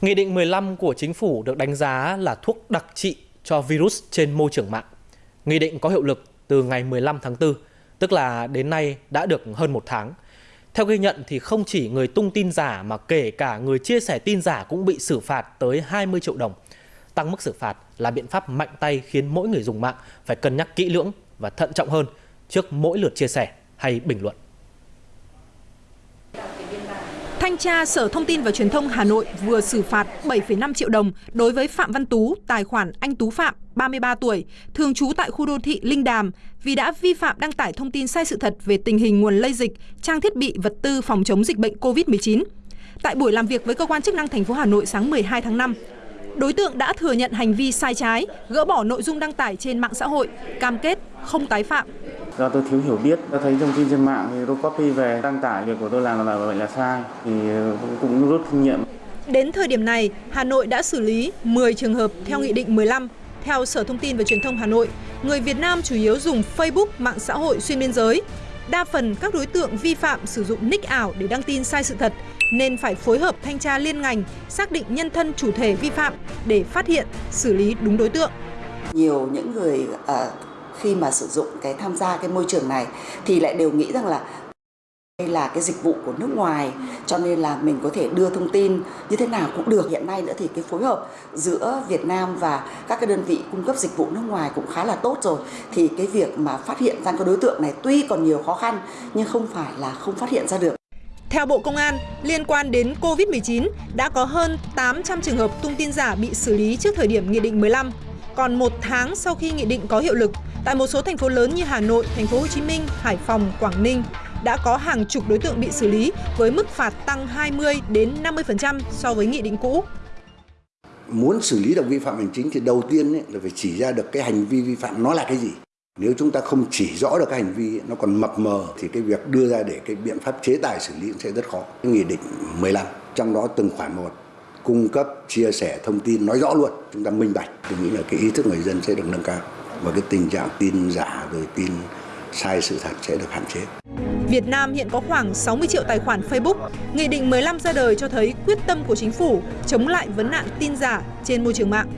Nghị định 15 của chính phủ được đánh giá là thuốc đặc trị cho virus trên môi trường mạng. Nghị định có hiệu lực từ ngày 15 tháng 4, tức là đến nay đã được hơn một tháng. Theo ghi nhận thì không chỉ người tung tin giả mà kể cả người chia sẻ tin giả cũng bị xử phạt tới 20 triệu đồng. Tăng mức xử phạt là biện pháp mạnh tay khiến mỗi người dùng mạng phải cân nhắc kỹ lưỡng và thận trọng hơn trước mỗi lượt chia sẻ hay bình luận. Thanh tra Sở Thông tin và Truyền thông Hà Nội vừa xử phạt 7,5 triệu đồng đối với Phạm Văn Tú, tài khoản Anh Tú Phạm, 33 tuổi, thường trú tại khu đô thị Linh Đàm vì đã vi phạm đăng tải thông tin sai sự thật về tình hình nguồn lây dịch, trang thiết bị, vật tư phòng chống dịch bệnh COVID-19. Tại buổi làm việc với cơ quan chức năng thành phố Hà Nội sáng 12 tháng 5, đối tượng đã thừa nhận hành vi sai trái, gỡ bỏ nội dung đăng tải trên mạng xã hội, cam kết không tái phạm do tôi thiếu hiểu biết tôi thấy thông tin trên mạng thì tôi copy về đăng tải việc của tôi làm là vậy là sai thì cũng rút kinh nghiệm Đến thời điểm này, Hà Nội đã xử lý 10 trường hợp theo Nghị định 15. Theo Sở Thông tin và Truyền thông Hà Nội, người Việt Nam chủ yếu dùng Facebook, mạng xã hội xuyên biên giới. Đa phần các đối tượng vi phạm sử dụng nick ảo để đăng tin sai sự thật, nên phải phối hợp thanh tra liên ngành, xác định nhân thân chủ thể vi phạm để phát hiện, xử lý đúng đối tượng. Nhiều những người uh, khi mà sử dụng cái tham gia cái môi trường này thì lại đều nghĩ rằng là đây là cái dịch vụ của nước ngoài cho nên là mình có thể đưa thông tin như thế nào cũng được. Hiện nay nữa thì cái phối hợp giữa Việt Nam và các cái đơn vị cung cấp dịch vụ nước ngoài cũng khá là tốt rồi. Thì cái việc mà phát hiện ra các đối tượng này tuy còn nhiều khó khăn nhưng không phải là không phát hiện ra được. Theo Bộ Công an, liên quan đến COVID-19, đã có hơn 800 trường hợp tung tin giả bị xử lý trước thời điểm Nghị định 15. Còn một tháng sau khi Nghị định có hiệu lực, Tại một số thành phố lớn như Hà Nội, Thành phố Hồ Chí Minh, Hải Phòng, Quảng Ninh đã có hàng chục đối tượng bị xử lý với mức phạt tăng 20 đến 50% so với nghị định cũ. Muốn xử lý được vi phạm hành chính thì đầu tiên ấy, là phải chỉ ra được cái hành vi vi phạm nó là cái gì. Nếu chúng ta không chỉ rõ được cái hành vi nó còn mập mờ thì cái việc đưa ra để cái biện pháp chế tài xử lý sẽ rất khó. Cái nghị định 15 trong đó từng khoản một cung cấp chia sẻ thông tin nói rõ luôn chúng ta minh bạch tôi nghĩ là cái ý thức người dân sẽ được nâng cao và cái tình trạng tin giả rồi tin sai sự thật sẽ được hạn chế. Việt Nam hiện có khoảng 60 triệu tài khoản Facebook. Nghị định 15 ra đời cho thấy quyết tâm của chính phủ chống lại vấn nạn tin giả trên môi trường mạng.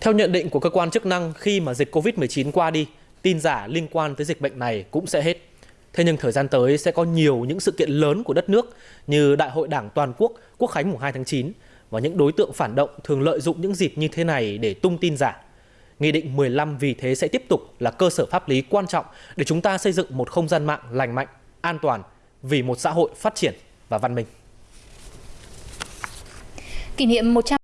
Theo nhận định của cơ quan chức năng, khi mà dịch Covid-19 qua đi, tin giả liên quan tới dịch bệnh này cũng sẽ hết. Thế nhưng thời gian tới sẽ có nhiều những sự kiện lớn của đất nước như Đại hội Đảng Toàn quốc, Quốc khánh mùng 2 tháng 9 và những đối tượng phản động thường lợi dụng những dịp như thế này để tung tin giả. Nghị định 15 vì thế sẽ tiếp tục là cơ sở pháp lý quan trọng để chúng ta xây dựng một không gian mạng lành mạnh, an toàn vì một xã hội phát triển và văn minh. Kỷ niệm 100